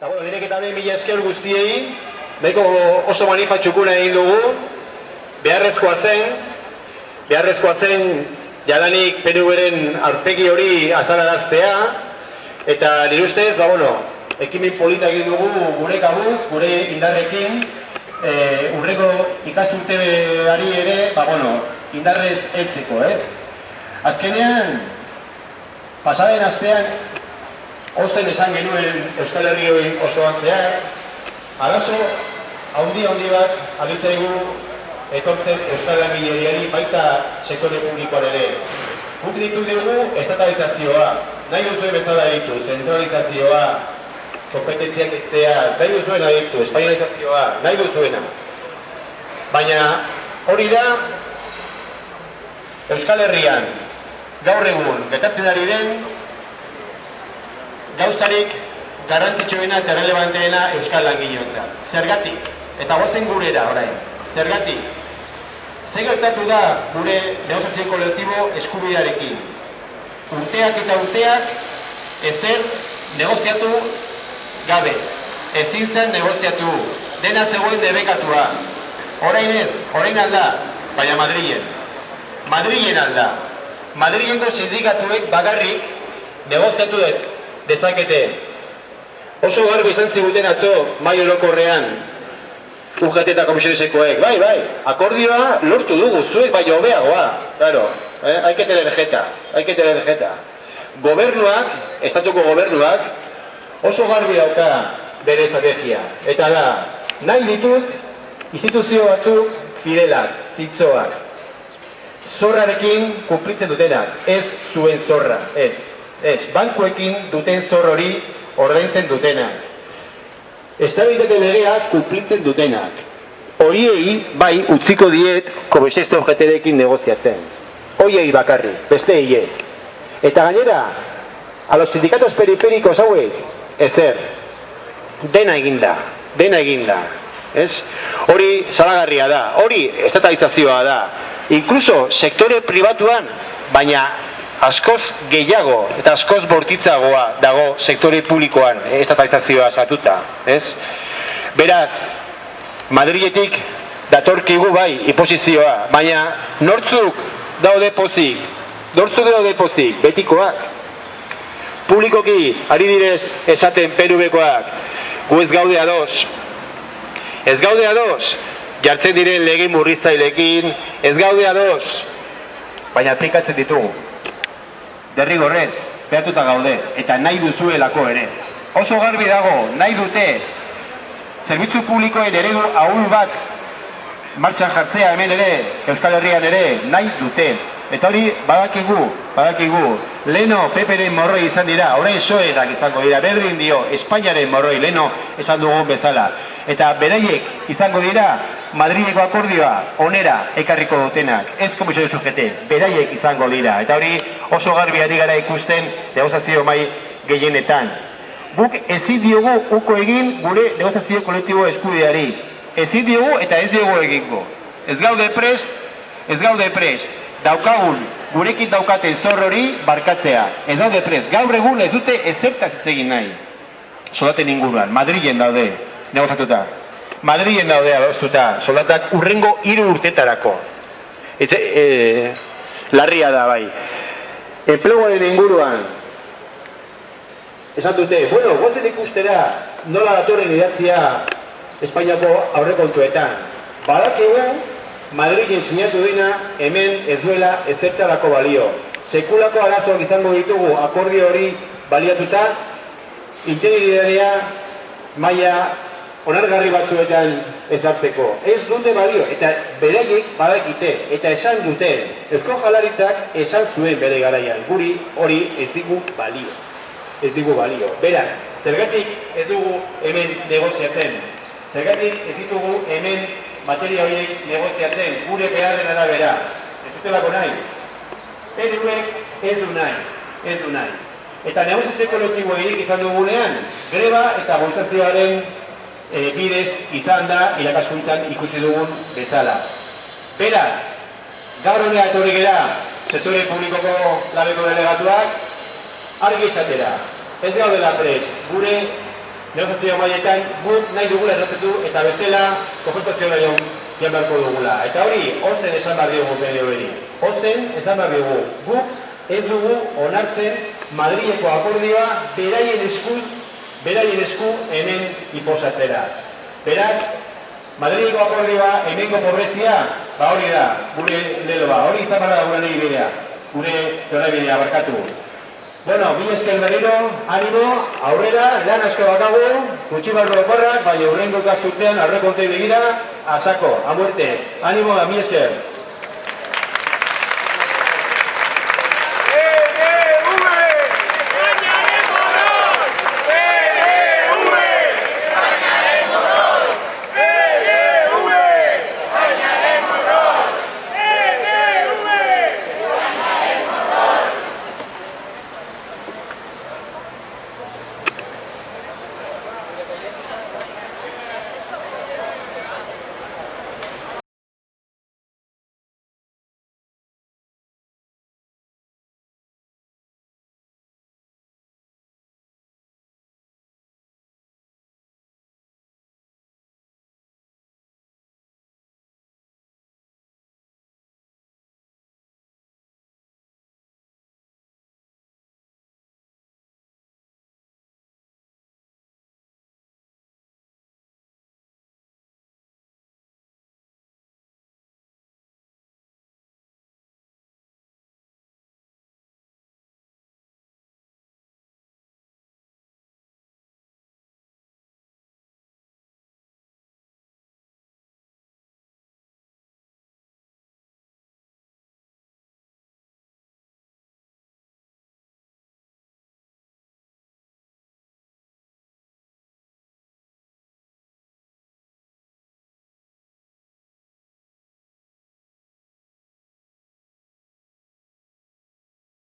Eta, bueno, direk eta behin mila esker guztiei, nahiko oso manifatxukuna egin dugu, beharrezkoa zen, beharrezkoa zen jadanik PNV-ren arpegi hori azalaraztea, eta nire ustez, ba, bueno, ekimen polita egin dugu gure kabuz, gure indarrekin, e, urreko ikasturteari ere, ba, bueno, indarrez etzeko, ez? Azkenean, pasaden astean, Osten esan genuen Euskal Herri osoan zehar, arazo haundi haundi bat abizaigu etortzen Euskal Langileriari baita sektore publikoan ere. Guk ditu dugu estatalizazioa, nahi duzuen bezala ditu, zentralizazioa, kompetentziak eztea, nahi duzuena ditu, espainalizazioa, nahi duzuena. Baina hori da Euskal Herrian gaur egun getatzen ari den gauzarik garrantzitsuena eta relevanteena Euskal Langileotza. Zergatik, eta guazen gurera orain, zergatik, ze gertatu da gure negoziazio kolektibo eskubidarekin. Urteak eta urteak ezer negoziatu gabe, ezin zen negoziatu, dena zegoen debekatua. Orain ez, orain alda, baina Madrilen. Madrilen alda. Madrilenko sindikatuek bagarrik negoziatu dut dezakete. Oso garbi izan ziguten atzo, mai orokorrean, UGT eta komisionesekoek, bai, bai, akordioa lortu dugu, zuek bai hobeagoa, claro, eh? haike telerjeta, haike telerjeta. Gobernuak, estatuko gobernuak, oso garbi dauka bere estrategia. Eta da, nahi ditut, instituzio batzuk fidelak, zitzoak, zorrarekin kumplitzen dutenak, ez zuen zorra, ez. Ez, bankuekin duten zor hori ordaintzen dutenak. Estabilitate legea kumplitzen dutenak. Horiei bai utziko diet kobesesto objeterekin negoziatzen. Horiei bakarri, beste ez. Eta gainera, a los sindikatos periferikos hauek, ezer, dena eginda, dena eginda. Ez? Hori salagarria da, hori estatalizazioa da. Inkluso sektore pribatuan, baina askoz gehiago eta askoz bortitzagoa dago sektore publikoan estatalizazioa satuta, ez? Beraz, Madriletik datorkigu bai imposizioa, baina nortzuk daude pozik, nortzuk daude pozik, betikoak. Publikoki, ari direz esaten perubekoak, gu ez gaude ados. Ez gaude ados, jartzen diren lege murriztailekin, ez gaude ados, baina aplikatzen ditugu derrigorrez, behatuta gaude, eta nahi duzuelako ere. Oso garbi dago, nahi dute, zerbitzu publikoen eredu ahul bat martxan jartzea hemen ere, Euskal Herrian ere, nahi dute. Eta hori, badakigu, badakigu, leno peperen morroi izan dira, orain soerak izango dira, berdin dio, Espainiaren morroi, leno esan dugun bezala. Eta beraiek izango dira, Madrideko akordioa onera ekarriko dutenak, ez komisio sujete, beraiek izango dira. Eta hori oso garbi ari gara ikusten negozazio mai gehienetan. Guk ezin diogu uko egin gure negozazio kolektibo eskubideari. Ezin diogu eta ez diogu egingo. Ez gaude prest, ez gaude prest. Daukagun, gurekin daukaten zor hori barkatzea. Ez daude prest. Gaur egun ez dute ezertaz egin nahi. Soldaten inguruan, Madrilen daude, negozatuta. Madrien daude adostuta, soldatak urrengo hiru urtetarako. Ez, e, larria da bai. Enpleguaren inguruan, esan dute, bueno, guazen ikustera nola datorren idatzia Espainiako aurrekontuetan. Badakigu, Madrilen sinatu dena hemen ez duela ezertarako balio. Sekulako arazoak izango ditugu akordio hori baliatuta, integridadea maila onargarri batzuetan ezartzeko. Ez dute balio, eta beraiek badakite, eta esan dute, Eusko Jalaritzak esan zuen bere garaian, guri hori ez digu balio. Ez digu balio. Beraz, zergatik ez dugu hemen negoziatzen. Zergatik ez ditugu hemen materia horiek negoziatzen, gure beharren arabera. Ez dutelako nahi. Peruek ez du nahi. Ez du nahi. Eta negoziazio kolektibo erik izan dugunean, greba eta gozazioaren e, bidez izan da irakaskuntzan ikusi dugun bezala. Beraz, gaur honea etorri gera, sektore publikoko labeko delegatuak, argi izatera, ez gaudela prest, gure negoziazio mailetan guk nahi dugula errazetu eta bestela konfrontazio nahi joan beharko dugula. Eta hori, ozen esan behar diogu PNV-ri. Ozen esan behar diogu. Guk ez dugu onartzen Madrileko akordioa beraien esku, beraien esku hemen iposatzera. Beraz, Madrileko akordioa hemengo pobrezia, ba hori da, gure leloa, hori izan da gure nahi bidea, gure nahi bidea barkatu. Bueno, mi esker berriro, animo, aurrera, lan asko bakagu, gutxi barro okorrak, bai urrengo ikasturtean, aurrekontei begira, asako, a muerte. Animo, mi esker.